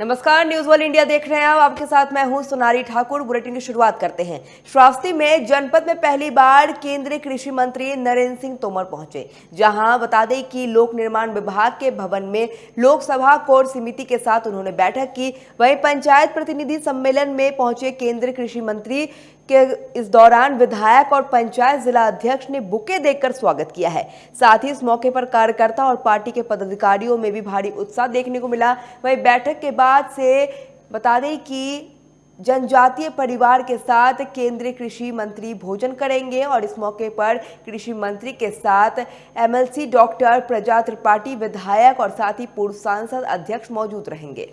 नमस्कार news world India देख रहे हैं आप। आपके साथ मैं हूँ सोनारी ठाकुर। बुलेटिन की शुरुआत करते हैं। श्रावस्ती में जनपद में पहली बार केंद्रीय कृषि मंत्री नरेंद्र सिंह तोमर पहुँचे, जहाँ बता दें कि लोक निर्माण विभाग के भवन में लोकसभा कोर समिति के साथ उन्होंने बैठक की। वहीं पंचायत प्रतिनिधि सम्मेलन में पहुँचे केंद्रीय कृषि मंत्री के इस दौरान विधायक और पंचायत जिला अध्यक्ष ने बुके देकर स्वागत किया है। साथ ही इस मौके पर कार्यकर्ता और पार्टी के पदाधिकारियों में भी भारी उत्साह देखने को मिला। वहीं बैठक के बाद से बता दें कि जनजातीय परिवार के साथ केंद्रीय कृषि मंत्री भोजन करेंगे और इस मौके पर कृषि मंत्री के साथ एमएलसी डॉक्टर प्रजा त्रिपाठी, विधायक और साथ ही पूर्व सांसद अध्यक्ष मौजूद रहेंगे।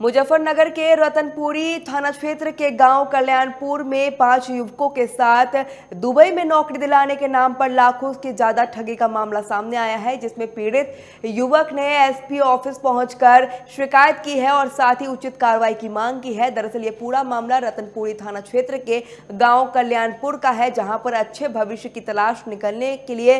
मुजफ्फरनगर के रतनपुरी थाना क्षेत्र के गाँव कल्याणपुर में पाँच युवकों के साथ दुबई में नौकरी दिलाने के नाम पर लाखों की ज़्यादा ठगी का मामला सामने आया है, जिसमें पीड़ित युवक ने एसपी ऑफ़िस पहुंचकर शिकायत की है और साथ ही उचित कार्रवाई की मांग की है। दरअसल ये पूरा मामला रतनपुरी थाना क्षेत्र के गाँव कल्याणपुर का है, जहाँ पर अच्छे भविष्य की तलाश निकलने के लिए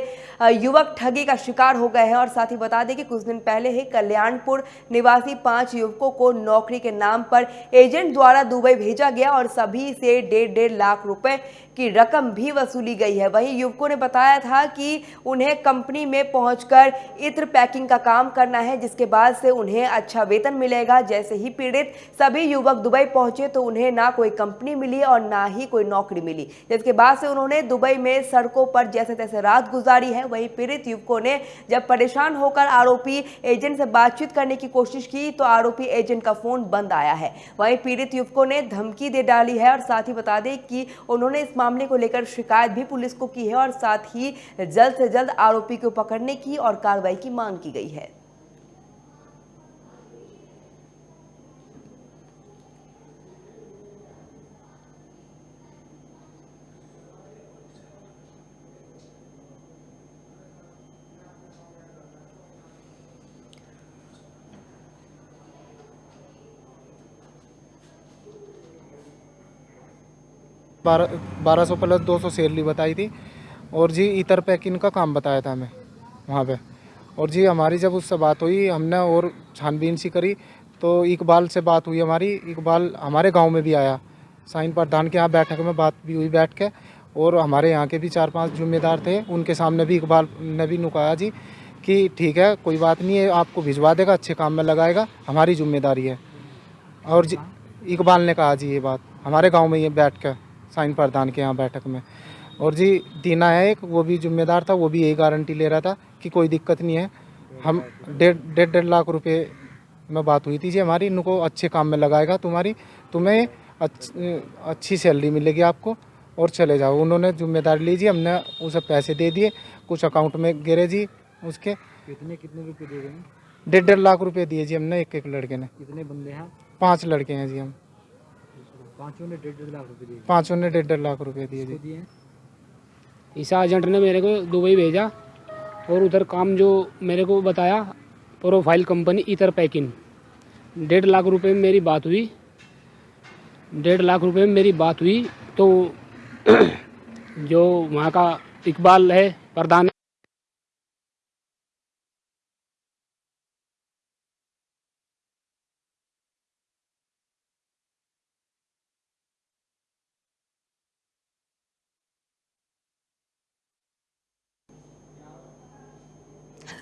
युवक ठगी का शिकार हो गए हैं। और साथ ही बता दें कि कुछ दिन पहले ही कल्याणपुर निवासी पाँच युवकों को नौकरी के नाम पर एजेंट द्वारा दुबई भेजा गया और सभी से डेढ़ डेढ़ लाख रुपए की रकम भी वसूली गई है। वहीं युवकों ने बताया था कि उन्हें कंपनी में पहुंचकर इत्र पैकिंग का काम करना है, जिसके बाद से उन्हें अच्छा वेतन मिलेगा। जैसे ही पीड़ित सभी युवक दुबई पहुँचे तो उन्हें ना कोई कंपनी मिली और ना ही कोई नौकरी मिली। जिसके बाद से उन्होंने दुबई में सड़कों पर जैसे तैसे रात गुजारी है। वहीं पीड़ित युवकों ने जब परेशान होकर आरोपी एजेंट से बातचीत करने की कोशिश की तो आरोपी एजेंट का फ़ोन बंद आया है। वहीं पीड़ित युवकों ने धमकी दे डाली है और साथ ही बता दें कि उन्होंने इस मामले को लेकर शिकायत भी पुलिस को की है और साथ ही जल्द से जल्द आरोपी को पकड़ने की और कार्रवाई की मांग की गई है। बारह बारह सौ प्लस दो सौ सैलरी बताई थी। और जी, इतर पैकिंग का काम बताया था हमें, वहाँ पे। और जी, हमारी जब उससे बात हुई, हमने और छानबीन सी करी तो इकबाल से बात हुई हमारी। इकबाल हमारे गाँव में भी आया, साइन प्रधान के यहाँ बैठक में बात भी हुई बैठ के। और हमारे यहाँ के भी चार पाँच जिम्मेदार थे, उनके सामने भी इकबाल ने भी नुकाया जी, कि ठीक है, कोई बात नहीं है, आपको भिजवा देगा, अच्छे काम में लगाएगा, हमारी ज़िम्मेदारी है। और जी, इकबाल ने कहा जी ये बात, हमारे गाँव में ये बैठ कर साइन प्रधान के यहाँ बैठक में। और जी दीना है एक वो भी जिम्मेदार था वो भी यही गारंटी ले रहा था कि कोई दिक्कत नहीं है। हम डेढ़ डेढ़ डेढ़ लाख रुपए में बात हुई थी जी हमारी इनको अच्छे काम में लगाएगा तुम्हारी तुम्हें अच्छी सैलरी मिलेगी आपको और चले जाओ। उन्होंने ज़िम्मेदारी ली जी हमने उसे पैसे दे दिए कुछ अकाउंट में गिरे जी उसके। कितने कितने रुपये दे हैं? डेढ़ डेढ़ लाख रुपए दिए जी हमने एक एक लड़के ने। कितने बंदे हैं? पाँच लड़के हैं जी हम। पाँचों ने डेढ़ लाख रुपए दिए। पाँचों ने डेढ़ लाख रुपए दिए जी। दिए? इस एजेंट ने मेरे को दुबई भेजा और उधर काम जो मेरे को बताया प्रोफ़ाइल कंपनी इतर पैकिंग। डेढ़ लाख रुपए में मेरी बात हुई। डेढ़ लाख रुपए में मेरी बात हुई तो जो वहाँ का इकबाल है प्रधान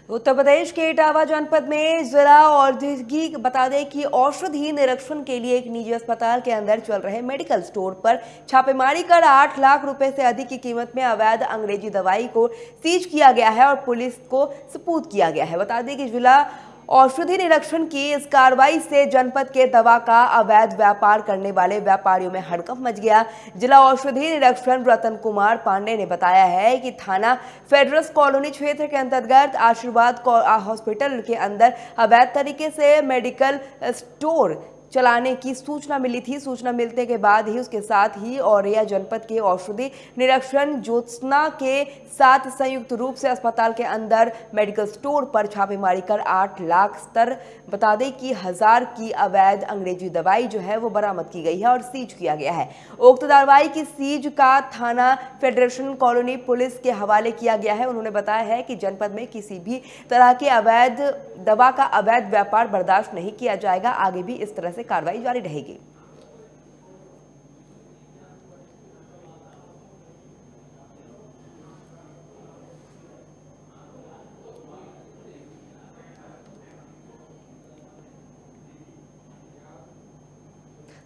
उत्तर प्रदेश के इटावा जनपद में जिला औद्योगिक बता दें कि औषधि निरीक्षण के लिए एक निजी अस्पताल के अंदर चल रहे मेडिकल स्टोर पर छापेमारी कर आठ लाख रुपए से अधिक की कीमत में अवैध अंग्रेज़ी दवाई को सीज किया गया है और पुलिस को सपूत किया गया है। बता दें कि जिला औषधि निरीक्षण की इस कार्रवाई से जनपद के दवा का अवैध व्यापार करने वाले व्यापारियों में हड़कंप मच गया। जिला औषधि निरीक्षण रतन कुमार पांडे ने बताया है कि थाना फेडरस कॉलोनी क्षेत्र के अंतर्गत आशीर्वाद हॉस्पिटल के अंदर अवैध तरीके से मेडिकल स्टोर चलाने की सूचना मिली थी। सूचना मिलने के बाद ही उसके साथ ही औरैया जनपद के औषधि निरीक्षण ज्योत्सना के साथ संयुक्त रूप से अस्पताल के अंदर मेडिकल स्टोर पर छापेमारी कर आठ लाख स्तर, बता दें कि हज़ार की अवैध अंग्रेज़ी दवाई जो है वो बरामद की गई है और सीज किया गया है। उक्त दवाई की सीज का थाना फेडरेशन कॉलोनी पुलिस के हवाले किया गया है। उन्होंने बताया है कि जनपद में किसी भी तरह के अवैध दवा का अवैध व्यापार बर्दाश्त नहीं किया जाएगा। आगे भी इस तरह से कार्रवाई जारी रहेगी।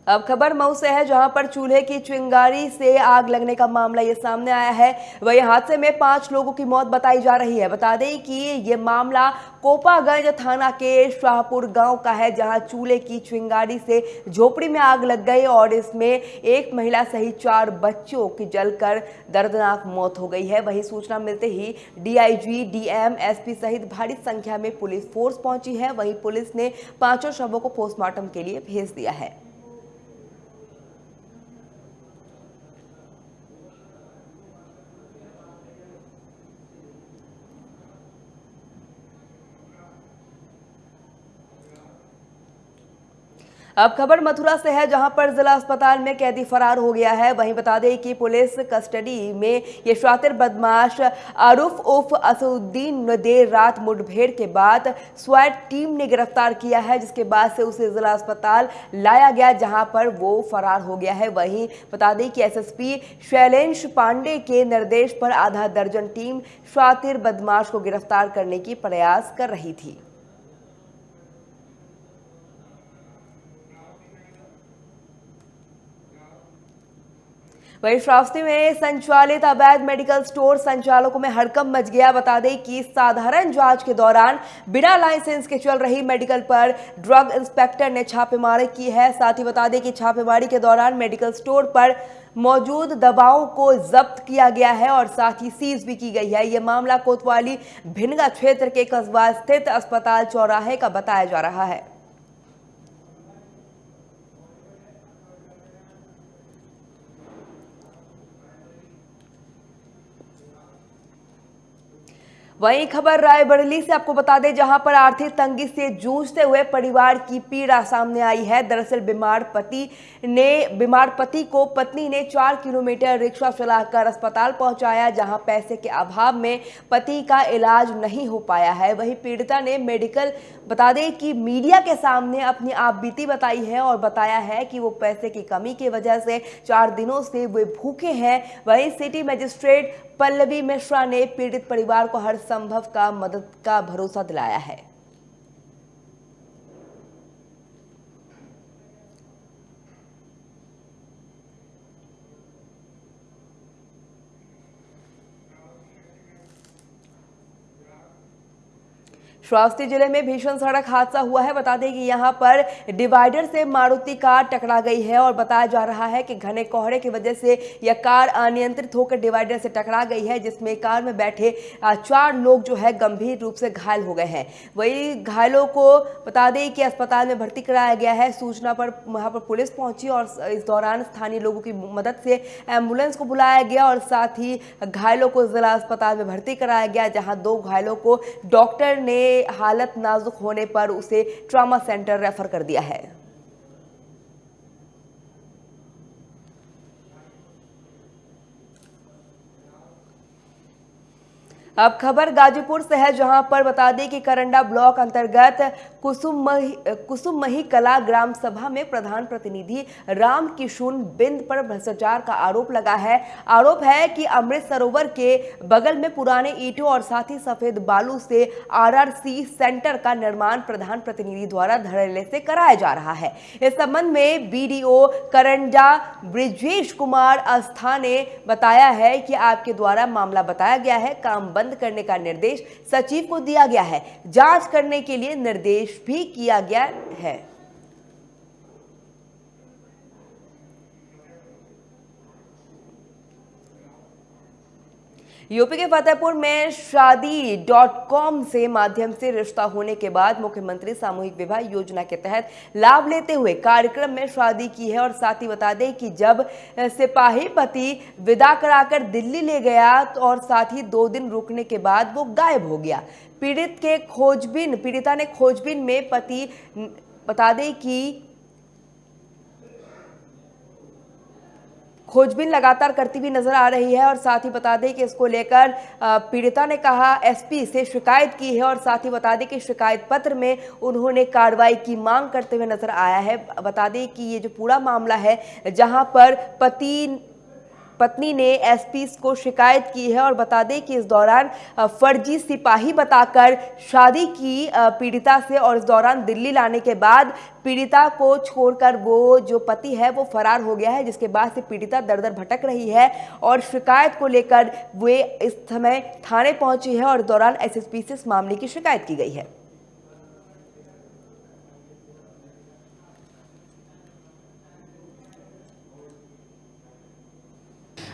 अब खबर मऊ से है, जहाँ पर चूल्हे की चिंगारी से आग लगने का मामला ये सामने आया है। वही हादसे में पाँच लोगों की मौत बताई जा रही है। बता दें कि ये मामला कोपागंज थाना के शाहपुर गाँव का है, जहाँ चूल्हे की चिंगारी से झोपड़ी में आग लग गई और इसमें एक महिला सहित चार बच्चों की जलकर दर्दनाक मौत हो गई है। वही सूचना मिलते ही डीआईजी, डीएम, एसपी सहित भारी संख्या में पुलिस फोर्स पहुँची है। वहीं पुलिस ने पाँचों शवों को पोस्टमार्टम के लिए भेज दिया है। अब खबर मथुरा से है, जहाँ पर जिला अस्पताल में कैदी फरार हो गया है। वहीं बता दें कि पुलिस कस्टडी में ये शातिर बदमाश आरुफ उफ असुद्दीन ने देर रात मुठभेड़ के बाद स्वैट टीम ने गिरफ़्तार किया है, जिसके बाद से उसे जिला अस्पताल लाया गया, जहाँ पर वो फरार हो गया है। वहीं बता दें कि एसएसपी शैलेंश पांडे के निर्देश पर आधा दर्जन टीम शातिर बदमाश को गिरफ़्तार करने की प्रयास कर रही थी। वहीं श्रावस्ती में संचालित अवैध मेडिकल स्टोर संचालकों में हड़कम मच गया। बता दें कि साधारण जाँच के दौरान बिना लाइसेंस के चल रही मेडिकल पर ड्रग इंस्पेक्टर ने छापेमारी की है। साथ ही बता दें कि छापेमारी के दौरान मेडिकल स्टोर पर मौजूद दवाओं को जब्त किया गया है और साथ ही सीज भी की गई है। यह मामला कोतवाली भिनगा क्षेत्र के कस्बा स्थित अस्पताल चौराहे का बताया जा रहा है। वहीं खबर रायबरेली से आपको बता दें, जहाँ पर आर्थिक तंगी से जूझते हुए परिवार की पीड़ा सामने आई है। दरअसल बीमार पति ने, बीमार पति को पत्नी ने चार किलोमीटर रिक्शा चलाकर अस्पताल पहुँचाया, जहाँ पैसे के अभाव में पति का इलाज नहीं हो पाया है। वहीं पीड़िता ने मेडिकल, बता दें कि मीडिया के सामने अपनी आप बीती बताई है और बताया है कि वो पैसे की कमी की वजह से चार दिनों से वे भूखे हैं। वहीं सिटी मजिस्ट्रेट पल्लवी मिश्रा ने पीड़ित परिवार को हर संभव का मदद का भरोसा दिलाया है। श्रावस्ती ज़िले में भीषण सड़क हादसा हुआ है। बता दें कि यहाँ पर डिवाइडर से मारुति कार टकरा गई है और बताया जा रहा है कि घने कोहरे की वजह से यह कार अनियंत्रित होकर डिवाइडर से टकरा गई है, जिसमें कार में बैठे चार लोग जो है गंभीर रूप से घायल हो गए हैं। वही घायलों को बता दें कि अस्पताल में भर्ती कराया गया है। सूचना पर, वहाँ पर पुलिस पहुँची और इस दौरान स्थानीय लोगों की मदद से एंबुलेंस को बुलाया गया और साथ ही घायलों को जिला अस्पताल में भर्ती कराया गया, जहाँ दो घायलों को डॉक्टर ने हालत नाजुक होने पर उसे ट्रामा सेंटर रेफर कर दिया है। अब खबर गाजीपुर से है, जहाँ पर बता दें कि करंडा ब्लॉक अंतर्गत कुसुम कुसुम मही कला ग्राम सभा में प्रधान प्रतिनिधि राम किशुन बिंद पर भ्रष्टाचार का आरोप लगा है। आरोप है कि अमृत सरोवर के बगल में पुराने ईटों और साथ ही सफ़ेद बालू से आरआरसी सेंटर का निर्माण प्रधान प्रतिनिधि द्वारा धड़ल्ले से कराया जा रहा है। इस संबंध में बीडीओ करंडा ब्रिजेश कुमार आस्था ने बताया है कि आपके द्वारा मामला बताया गया है। काम बंद बंद करने का निर्देश सचिव को दिया गया है। जाँच करने के लिए निर्देश भी किया गया है। यूपी के फतेहपुर में शादी डॉट कॉम से माध्यम से रिश्ता होने के बाद मुख्यमंत्री सामूहिक विवाह योजना के तहत लाभ लेते हुए कार्यक्रम में शादी की है और साथ ही बता दें कि जब सिपाही पति विदा कराकर दिल्ली ले गया तो और साथ ही दो दिन रुकने के बाद वो गायब हो गया। पीड़ित के खोजबीन, पीड़िता ने खोजबीन में पति, बता दें कि खोजबीन लगातार करती हुई नज़र आ रही है और साथ ही बता दें कि इसको लेकर पीड़िता ने कहा, एसपी से शिकायत की है और साथ ही बता दें कि शिकायत पत्र में उन्होंने कार्रवाई की मांग करते हुए नज़र आया है। बता दें कि ये जो पूरा मामला है, जहाँ पर पति पत्नी ने एसपी को शिकायत की है और बता दें कि इस दौरान फर्जी सिपाही बताकर शादी की पीड़िता से और इस दौरान दिल्ली लाने के बाद पीड़िता को छोड़कर वो जो पति है, वो फरार हो गया है, जिसके बाद से पीड़िता दर दर भटक रही है और शिकायत को लेकर वे इस समय थाने पहुँची है और दौरान एसएसपी से इस मामले की शिकायत की गई है।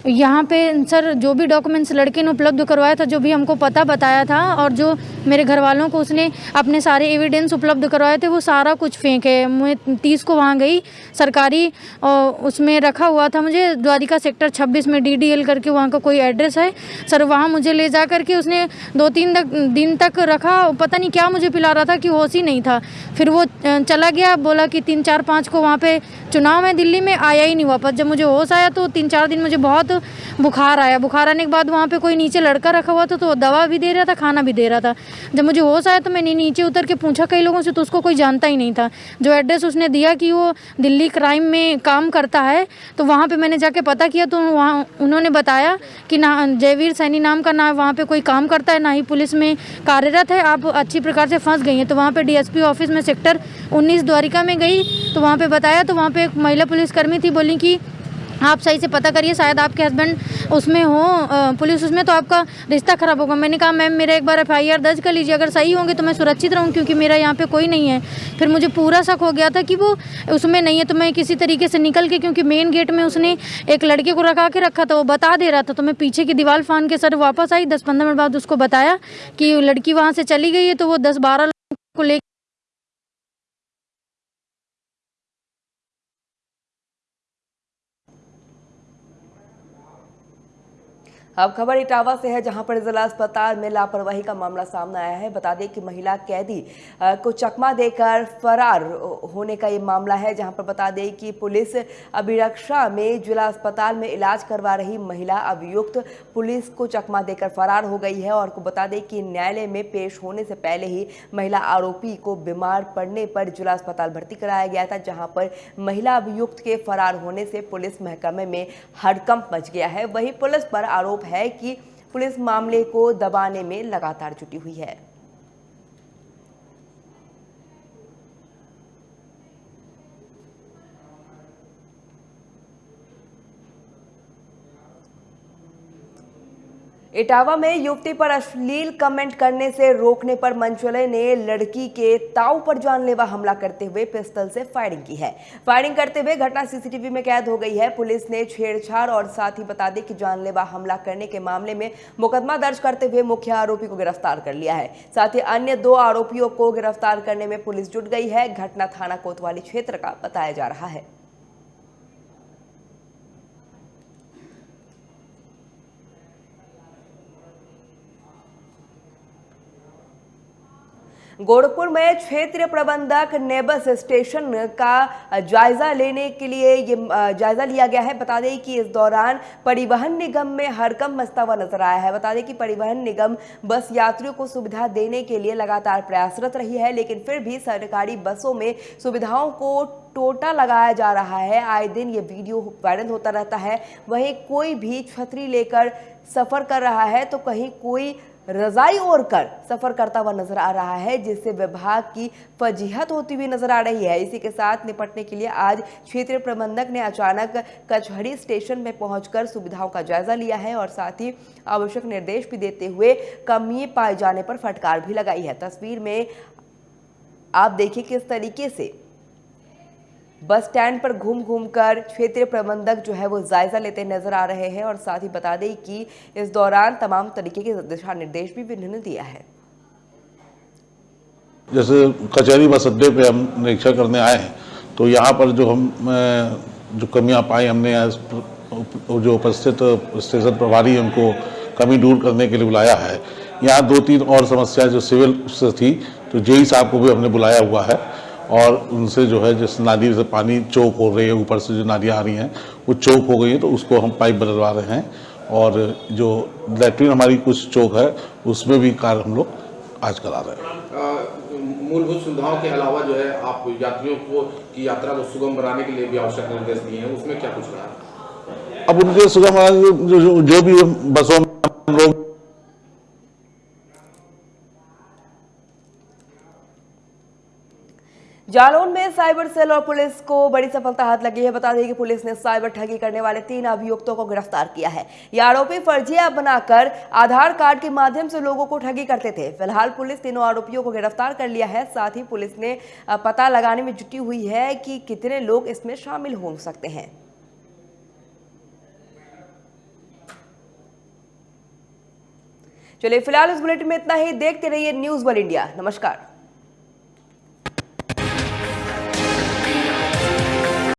यहाँ पे सर, जो भी डॉक्यूमेंट्स लड़के ने उपलब्ध करवाया था, जो भी हमको पता बताया था, और जो मेरे घर वालों को उसने अपने सारे एविडेंस उपलब्ध करवाए थे, वो सारा कुछ फेंक है। मैं तीस को वहाँ गई, सरकारी, और उसमें रखा हुआ था मुझे, द्वारिका सेक्टर 26 में डीडीएल करके वहाँ का कोई एड्रेस है। सर, वहाँ मुझे ले जा करके उसने दो तीन दिन तक रखा पता नहीं क्या मुझे पिला रहा था कि होश ही नहीं था। फिर वो चला गया, बोला कि तीन चार पाँच को वहाँ पर चुनाव है दिल्ली में, आया ही नहीं वापस। जब मुझे होश आया तो तीन चार दिन मुझे बहुत बुखार आया। बुखार आने के बाद वहाँ पे कोई नीचे लड़का रखा हुआ था तो दवा भी दे रहा था, खाना भी दे रहा था। जब मुझे होश आया तो मैंने नीचे उतर के पूछा कई लोगों से तो उसको कोई जानता ही नहीं था। जो एड्रेस उसने दिया कि वो दिल्ली क्राइम में काम करता है तो वहाँ पर मैंने जाके पता किया तो वहाँ उन्होंने बताया कि ना, जयवीर सैनी नाम का ना वहाँ पर कोई काम करता है, ना ही पुलिस में कार्यरत है। आप अच्छी प्रकार से फंस गई हैं। तो वहाँ पर डी ऑफ़िस में सेक्टर उन्नीस द्वारिका में गई तो वहाँ पे बताया तो वहाँ पे एक महिला पुलिसकर्मी थी, बोली कि आप सही से पता करिए, शायद आपके हस्बैंड उसमें हो पुलिस उसमें तो आपका रिश्ता ख़राब होगा। मैंने कहा, मैम, मेरा एक बार एफआईआर दर्ज कर लीजिए। अगर सही होंगे तो मैं सुरक्षित रहूँ, क्योंकि मेरा यहाँ पे कोई नहीं है। फिर मुझे पूरा शक हो गया था कि वो उसमें नहीं है तो मैं किसी तरीके से निकल के, क्योंकि मेन गेट में उसने एक लड़के को रखा के रखा था, वो बता दे रहा था। तो मैं पीछे की दीवार फान के सर वापस आई। दस पंद्रह मिनट बाद उसको बताया कि लड़की वहाँ से चली गई है तो वो दस बारह को ले अब खबर इटावा से है, जहाँ पर जिला अस्पताल में लापरवाही का मामला सामने आया है। बता दें कि महिला कैदी को चकमा देकर फरार होने का ये मामला है, जहाँ पर बता दें कि पुलिस अभिरक्षा में जिला अस्पताल में इलाज करवा रही महिला अभियुक्त पुलिस को चकमा देकर फरार हो गई है और को बता दें कि न्यायालय में पेश होने से पहले ही महिला आरोपी को बीमार पड़ने पर जिला अस्पताल भर्ती कराया गया था, जहाँ पर महिला अभियुक्त के फरार होने से पुलिस महकमे में हड़कंप मच गया है। वही पुलिस पर आरोप आरोप है कि पुलिस मामले को दबाने में लगातार जुटी हुई है। इटावा में युवती पर अश्लील कमेंट करने से रोकने पर मंचले ने लड़की के ताऊ पर जानलेवा हमला करते हुए पिस्टल से फायरिंग की है। फायरिंग करते हुए घटना सीसीटीवी में कैद हो गई है। पुलिस ने छेड़छाड़ और साथ ही बता दें कि जानलेवा हमला करने के मामले में मुकदमा दर्ज करते हुए मुख्य आरोपी को गिरफ़्तार कर लिया है। साथ ही अन्य दो आरोपियों को गिरफ़्तार करने में पुलिस जुट गई है। घटना थाना कोतवाली क्षेत्र का बताया जा रहा है। गोरखपुर में क्षेत्रीय प्रबंधक नेबस स्टेशन का जायजा लेने के लिए ये जायजा लिया गया है। बता दें कि इस दौरान परिवहन निगम में हरकम मस्ता हुआ नज़र आया है। बता दें कि परिवहन निगम बस यात्रियों को सुविधा देने के लिए लगातार प्रयासरत रही है, लेकिन फिर भी सरकारी बसों में सुविधाओं को टोटा लगाया जा रहा है। आए दिन ये वीडियो वायरल होता रहता है। वहीं कोई भी छतरी लेकर सफ़र कर रहा है तो कहीं कोई रजाई ओढ़ कर सफ़र करता हुआ नज़र आ रहा है, जिससे विभाग की फजीहत होती हुई नज़र आ रही है। इसी के साथ निपटने के लिए आज क्षेत्रीय प्रबंधक ने अचानक कचहरी स्टेशन में पहुंचकर सुविधाओं का जायजा लिया है और साथ ही आवश्यक निर्देश भी देते हुए कमी पाए जाने पर फटकार भी लगाई है। तस्वीर में आप देखिए किस तरीके से बस स्टैंड पर घूम घूम कर क्षेत्रीय प्रबंधक जो है वो जायजा लेते नज़र आ रहे हैं और साथ ही बता दें कि इस दौरान तमाम तरीके के दिशा निर्देश भी उन्होंने दिया है। जैसे कचहरी बस अड्डे पे हम निरीक्षण करने आए हैं तो यहाँ पर जो हम जो कमियाँ पाई हमने जो उपस्थित स्टेशन प्रभारी उनको कमी दूर करने के लिए बुलाया है। यहाँ दो तीन और समस्याएँ जो सिविल से थी तो जेई साहब को भी हमने बुलाया हुआ है। और उनसे जो है जिस नाली से पानी चौक हो रही है ऊपर से जो नालियाँ आ रही हैं वो चौक हो गई है तो उसको हम पाइप बदलवा रहे हैं। और जो लेटरिन हमारी कुछ चौक है उसमें भी कार्य हम लोग आज करा रहे हैं। मूलभूत सुविधाओं के अलावा जो है आप यात्रियों को की यात्रा को सुगम बनाने के लिए भी आवश्यक निर्देश दिए हैं उसमें क्या कुछ रहा? है अब उनके सुगम जो, जो, जो भी बसों में हम लोग जालौन में साइबर सेल और पुलिस को बड़ी सफलता हाथ लगी है। बता दें कि पुलिस ने साइबर ठगी करने वाले तीन अभियुक्तों को गिरफ़्तार किया है। ये आरोपी फर्जी ऐप बनाकर आधार कार्ड के माध्यम से लोगों को ठगी करते थे। फ़िलहाल पुलिस तीनों आरोपियों को गिरफ़्तार कर लिया है। साथ ही पुलिस ने पता लगाने में जुटी हुई है कि कितने लोग इसमें शामिल हो सकते हैं। चलिए, फ़िलहाल इस बुलेटिन में इतना ही। देखते रहिए न्यूज़ वन इंडिया। नमस्कार।